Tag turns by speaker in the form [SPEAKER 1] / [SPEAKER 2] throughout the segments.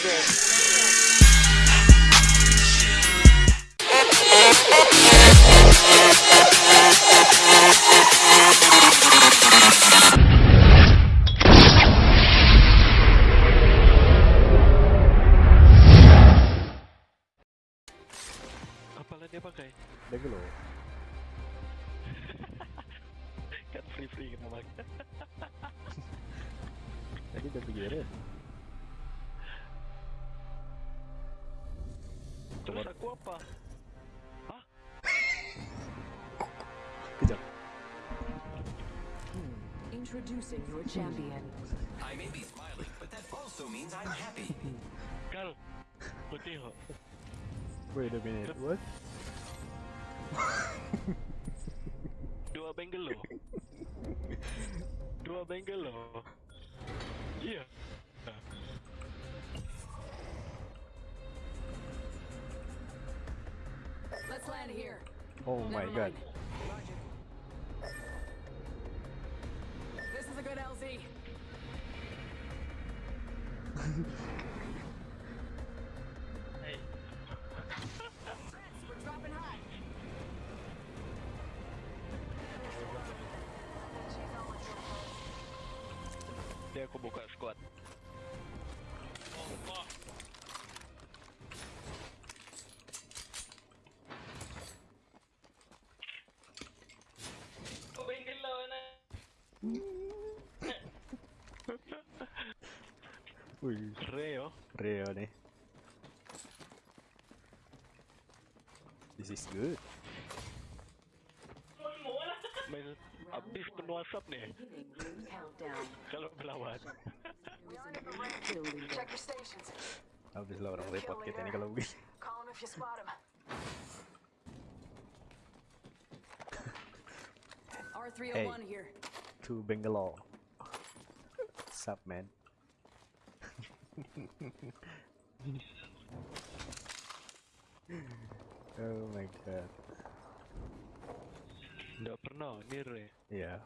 [SPEAKER 1] Apalah dia pakai?
[SPEAKER 2] Deglo.
[SPEAKER 1] Cut free free kena gitu, makan.
[SPEAKER 2] Tadi udah pikirin.
[SPEAKER 1] Terus aku apa? Hah?
[SPEAKER 2] Kejap.
[SPEAKER 3] Introducing your champion.
[SPEAKER 4] I may be smiling, but that also means I'm happy.
[SPEAKER 1] Kal. Kau tengok.
[SPEAKER 2] Wait a minute. What?
[SPEAKER 1] Dua bengelo. Dua bengelo. Iya.
[SPEAKER 3] Here.
[SPEAKER 2] Oh my
[SPEAKER 3] Never
[SPEAKER 2] god.
[SPEAKER 3] mind. This is a good LZ. We're dropping high.
[SPEAKER 1] Dia aku buka squad. Kau bengelo na.
[SPEAKER 2] Wih,
[SPEAKER 1] Reo.
[SPEAKER 2] Reo nih. This is good.
[SPEAKER 1] Main habis penuh asap nih
[SPEAKER 3] Beginning ring countdown.
[SPEAKER 1] kalau melawan.
[SPEAKER 3] Building
[SPEAKER 5] Check your stations.
[SPEAKER 2] Habis lah orang repot kita ini kalau begini.
[SPEAKER 5] Call him if you spot him.
[SPEAKER 3] R301 here.
[SPEAKER 2] To Bangalore. Sup man? Oh my god.
[SPEAKER 1] Nggak pernah ni Re.
[SPEAKER 2] Yeah.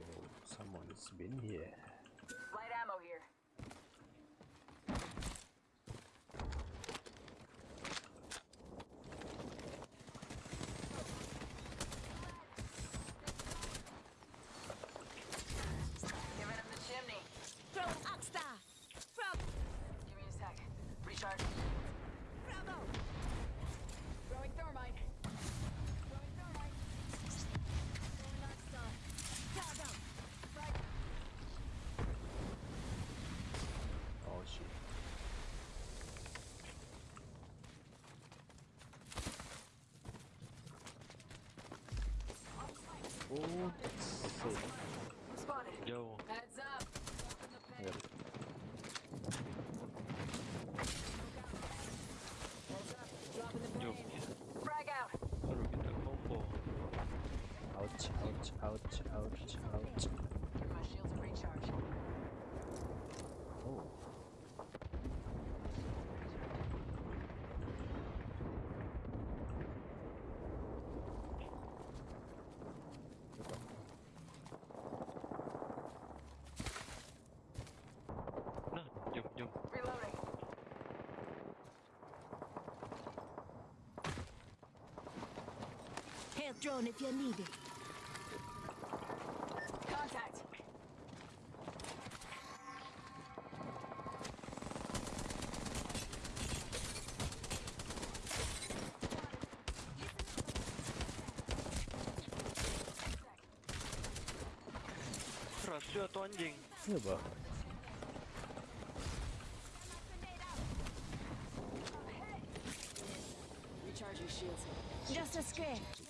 [SPEAKER 2] Oh, someone's been here. Oh, shit.
[SPEAKER 5] Spotted.
[SPEAKER 1] Jauh.
[SPEAKER 3] Heads up.
[SPEAKER 2] Yeah.
[SPEAKER 3] Dropping the
[SPEAKER 1] Jom.
[SPEAKER 3] grenade.
[SPEAKER 5] Frag out.
[SPEAKER 1] Baru kita combo.
[SPEAKER 2] Ouch, ouch, ouch, ouch, ouch.
[SPEAKER 5] My shields a recharge.
[SPEAKER 2] Oh.
[SPEAKER 1] Nah, jom jom.
[SPEAKER 5] Reloading.
[SPEAKER 6] Heal drone if you need it.
[SPEAKER 5] Contact.
[SPEAKER 1] Rasio atau anjing?
[SPEAKER 2] Iya, Bang.
[SPEAKER 3] Recharging shields.
[SPEAKER 6] Just a scare.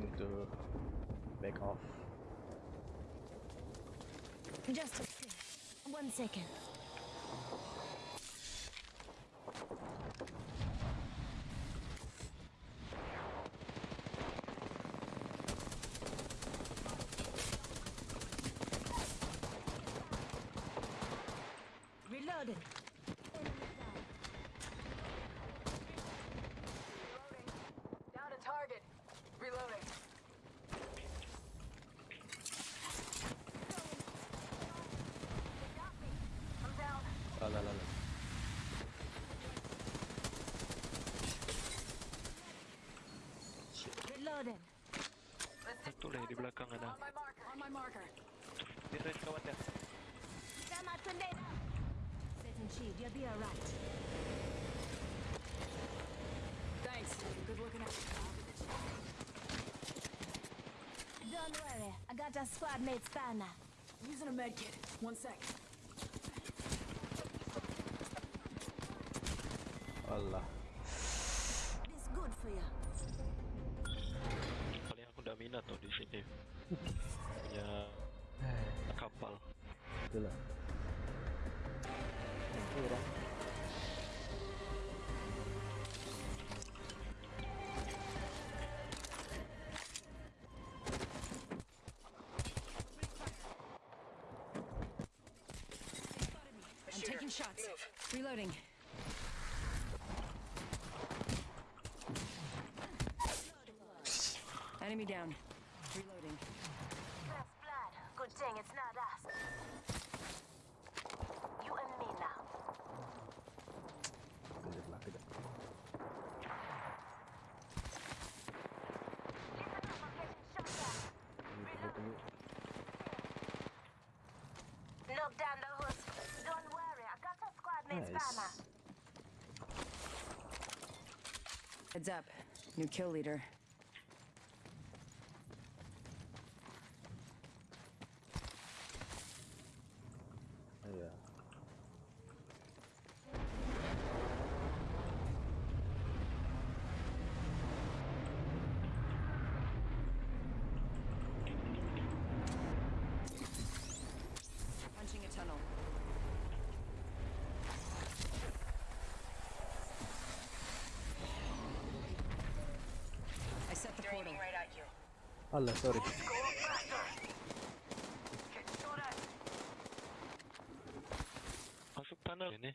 [SPEAKER 2] Need to back off.
[SPEAKER 6] Just. One second. la, la, la.
[SPEAKER 1] Satu lagi di belakang ada.
[SPEAKER 5] On my marker.
[SPEAKER 6] Sama tendera. Set shield, you'll be alright.
[SPEAKER 3] Thanks. Good looking out.
[SPEAKER 6] Don't worry, I got our squad mates banner.
[SPEAKER 3] Using a medkit. One sec.
[SPEAKER 2] Allah.
[SPEAKER 6] This good for you.
[SPEAKER 1] Paling aku dah minat tau di sini. Punya kapal.
[SPEAKER 2] Itulah. Itu orang.
[SPEAKER 3] I'm taking shots. Reloading. Enemy down. Reloading.
[SPEAKER 6] First blood. Good thing it's not us. You and me now.
[SPEAKER 2] Kejap lah, kejap. Tunggu, tunggu, tunggu.
[SPEAKER 6] Knock down the husk. Don't worry, I got a squad mate's banner.
[SPEAKER 2] Nice.
[SPEAKER 3] Heads up. New kill leader. Set the portal.
[SPEAKER 2] Allah, sorry.
[SPEAKER 1] Masuk tunnel ini.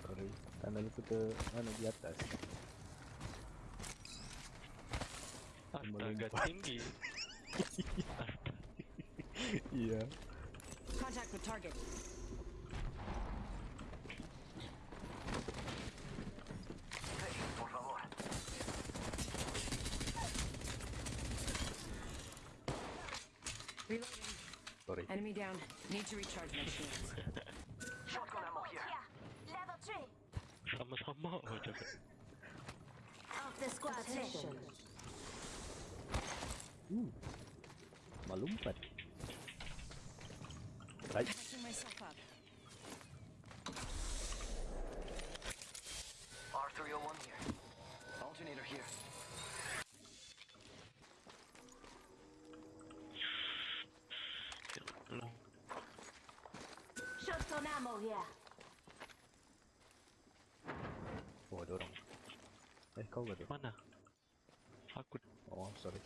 [SPEAKER 2] Sorry. Tunnel itu ke mana di atas.
[SPEAKER 1] Astaga tinggi.
[SPEAKER 2] Iya.
[SPEAKER 3] Contact with target. Reloading.
[SPEAKER 2] Sorry.
[SPEAKER 3] Enemy down. Need to recharge my shields.
[SPEAKER 4] Shotgun ammo here.
[SPEAKER 6] Level 3.
[SPEAKER 1] Sama-sama oh.
[SPEAKER 6] Off the squad station.
[SPEAKER 2] Uh. Melompat. Right.
[SPEAKER 3] Patching myself up.
[SPEAKER 4] R301 here. Alternator here.
[SPEAKER 1] Belum.
[SPEAKER 6] Shotgun ammo here.
[SPEAKER 2] Oh, ada orang. Eh, kau ke tu?
[SPEAKER 1] Mana? Aku
[SPEAKER 2] Oh, I'm sorry.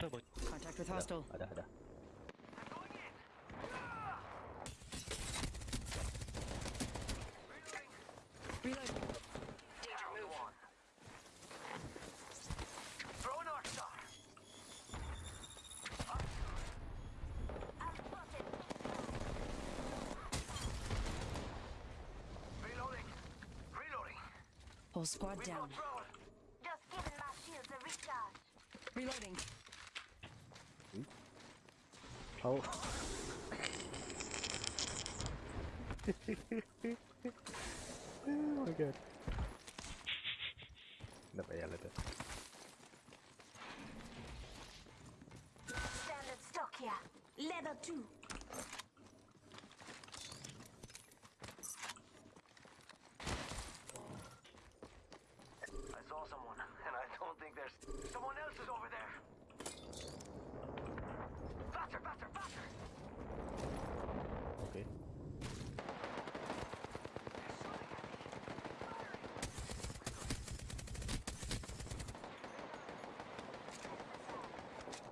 [SPEAKER 1] tak buat.
[SPEAKER 3] Contact with
[SPEAKER 2] Ada,
[SPEAKER 3] hostile.
[SPEAKER 2] ada, ada.
[SPEAKER 3] Reloading.
[SPEAKER 4] Danger move on. Throw an arc star. Reloading. Reloading.
[SPEAKER 3] Whole squad
[SPEAKER 4] We
[SPEAKER 3] down.
[SPEAKER 6] Just giving my shields a recharge.
[SPEAKER 3] Reloading.
[SPEAKER 2] Kau. oh my god. Tak payah lah tu.
[SPEAKER 6] Standard stock here. Level 2.
[SPEAKER 4] I saw someone, and I don't think there's someone else is over there. Faster, faster, faster!
[SPEAKER 2] Okay.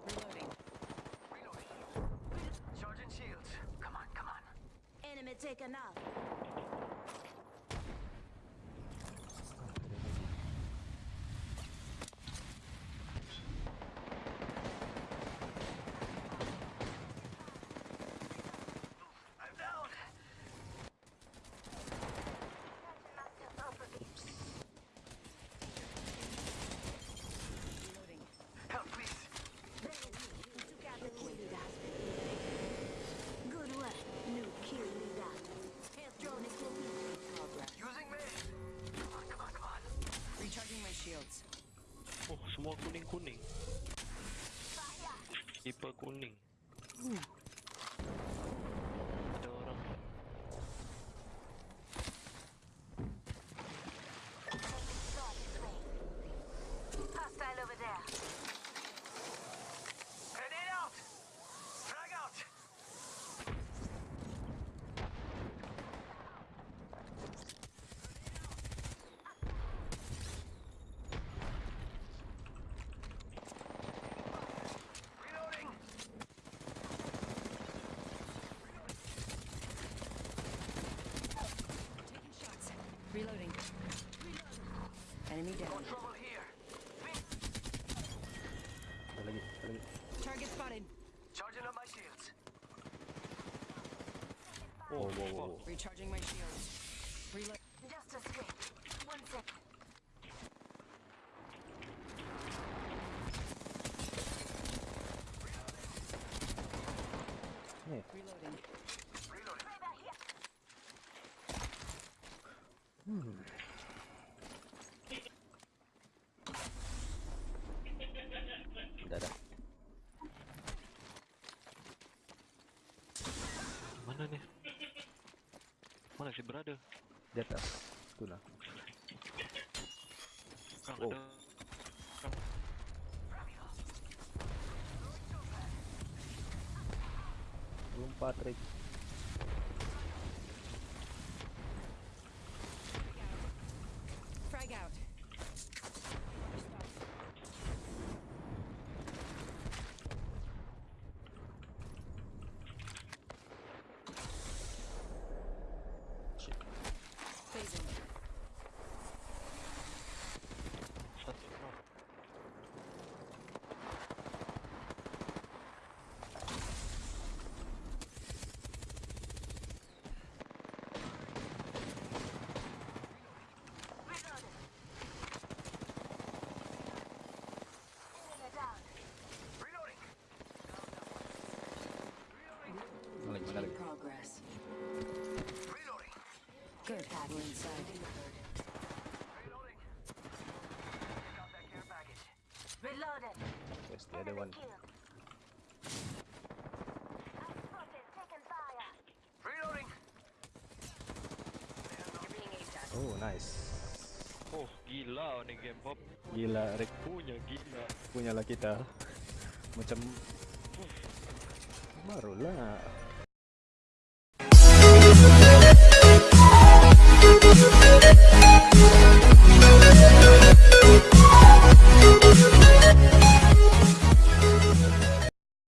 [SPEAKER 3] Reloading.
[SPEAKER 4] Reloading. Charging shields. Come on, come on.
[SPEAKER 6] Enemy taken
[SPEAKER 1] kuning
[SPEAKER 4] tipe kuning.
[SPEAKER 2] Oh, wow, wow, wow.
[SPEAKER 3] Recharging my shields. Reload.
[SPEAKER 6] Just escaped. One second.
[SPEAKER 2] Ni,
[SPEAKER 3] Reloading.
[SPEAKER 6] Right back here.
[SPEAKER 2] dah dah.
[SPEAKER 1] Mana ni? Mana si brother?
[SPEAKER 2] Di atas. Tu lah.
[SPEAKER 1] Kang
[SPEAKER 2] Oh.
[SPEAKER 1] ada. Kang.
[SPEAKER 2] Lompat Rick.
[SPEAKER 3] We're inside.
[SPEAKER 4] Reloading! That care package.
[SPEAKER 6] Reloaded.
[SPEAKER 2] The other one.
[SPEAKER 4] Reloading!
[SPEAKER 2] Oh, nice.
[SPEAKER 1] Oh, gila ni game pop.
[SPEAKER 2] Gila, Rick.
[SPEAKER 1] Punya gila.
[SPEAKER 2] Punyalah kita. Macam... Barulah.